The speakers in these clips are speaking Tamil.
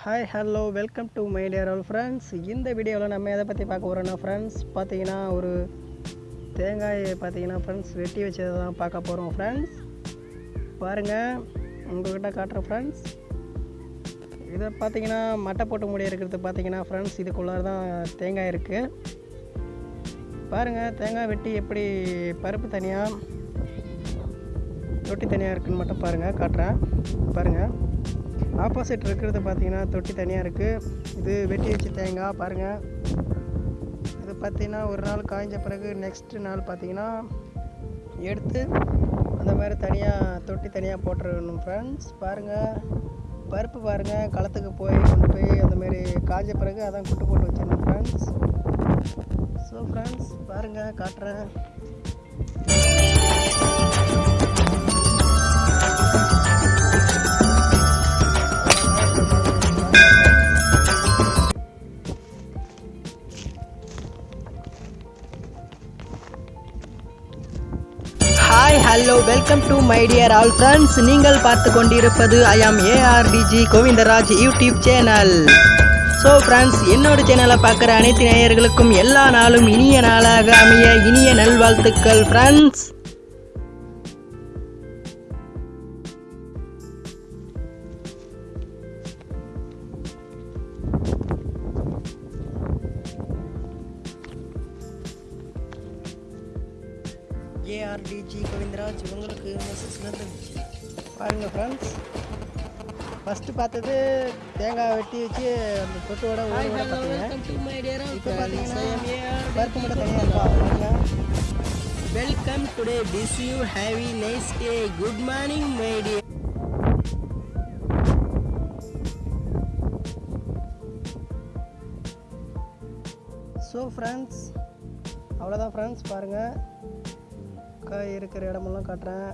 Hi hello welcome to my dear all friends இந்த வீடியோவில் நம்ம எதை பற்றி பார்க்க போகிறோன்னா ஃப்ரெண்ட்ஸ் பார்த்தீங்கன்னா ஒரு தேங்காயை பார்த்தீங்கன்னா ஃப்ரெண்ட்ஸ் வெட்டி வச்சதை தான் பார்க்க போகிறோம் ஃப்ரெண்ட்ஸ் பாருங்கள் உங்கள்கிட்ட காட்டுறேன் ஃப்ரெண்ட்ஸ் இதை பார்த்தீங்கன்னா மட்டை போட்டு முடிய இருக்கிறது பார்த்தீங்கன்னா ஃப்ரெண்ட்ஸ் இதுக்குள்ளார தான் தேங்காய் இருக்குது பாருங்கள் தேங்காய் வெட்டி எப்படி பருப்பு தனியாக தொட்டி தனியாக இருக்குதுன்னு மட்டும் பாருங்கள் காட்டுறேன். பாருங்கள் ஆப்போசிட் இருக்கிறது பார்த்தீங்கன்னா தொட்டி தனியாக இருக்குது இது வெட்டி வச்சு தேங்காய் பாருங்கள் இது பார்த்தீங்கன்னா ஒரு நாள் காய்ஞ்ச பிறகு நெக்ஸ்ட்டு நாள் பார்த்தீங்கன்னா எடுத்து அந்த மாதிரி தனியாக தொட்டி தனியாக போட்டுருக்கணும் ஃப்ரெண்ட்ஸ் பாருங்கள் பருப்பு பாருங்கள் களத்துக்கு போய் கொண்டு போய் அந்த மாதிரி காய்ஞ்ச பிறகு அதான் குட்டு போட்டு வச்சிடணும் ஃப்ரெண்ட்ஸ் ஸோ ஃப்ரெண்ட்ஸ் பாருங்கள் காட்டுறேன். Hello welcome to my dear all friends நீங்கள் பார்த்து கொண்டிருப்பது I am ARTG Govindaraj YouTube channel so friends என்னோட சேனலை பார்க்குற அனைத்து நேயர்களுக்கும் எல்லா நாளும் இனிய நாளாக அமைய இனிய நல்வாழ்த்துக்கள் ஃப்ரெண்ட்ஸ் ஏஆர்டிஜி கோவிந்தராஜ் உங்களுக்கு மெசேஜ்லேருந்து பாருங்கள் ஃப்ரெண்ட்ஸ் ஃபஸ்ட்டு பார்த்தது தேங்காய் வெட்டி வச்சு அந்த தொட்டோட ஊற விட பார்த்தீங்க இப்போ பார்த்தீங்கன்னா பருப்பு மட்டும் தனியாக இருக்கா? Welcome today this you have a nice day good morning my day so friends அவ்வளோதான் ஃப்ரெண்ட்ஸ் பாருங்கள் அக்கா இருக்கிற இடமெல்லாம் காட்டுறேன்.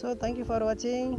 ஸோ தேங்க்யூ ஃபார் வாட்சிங்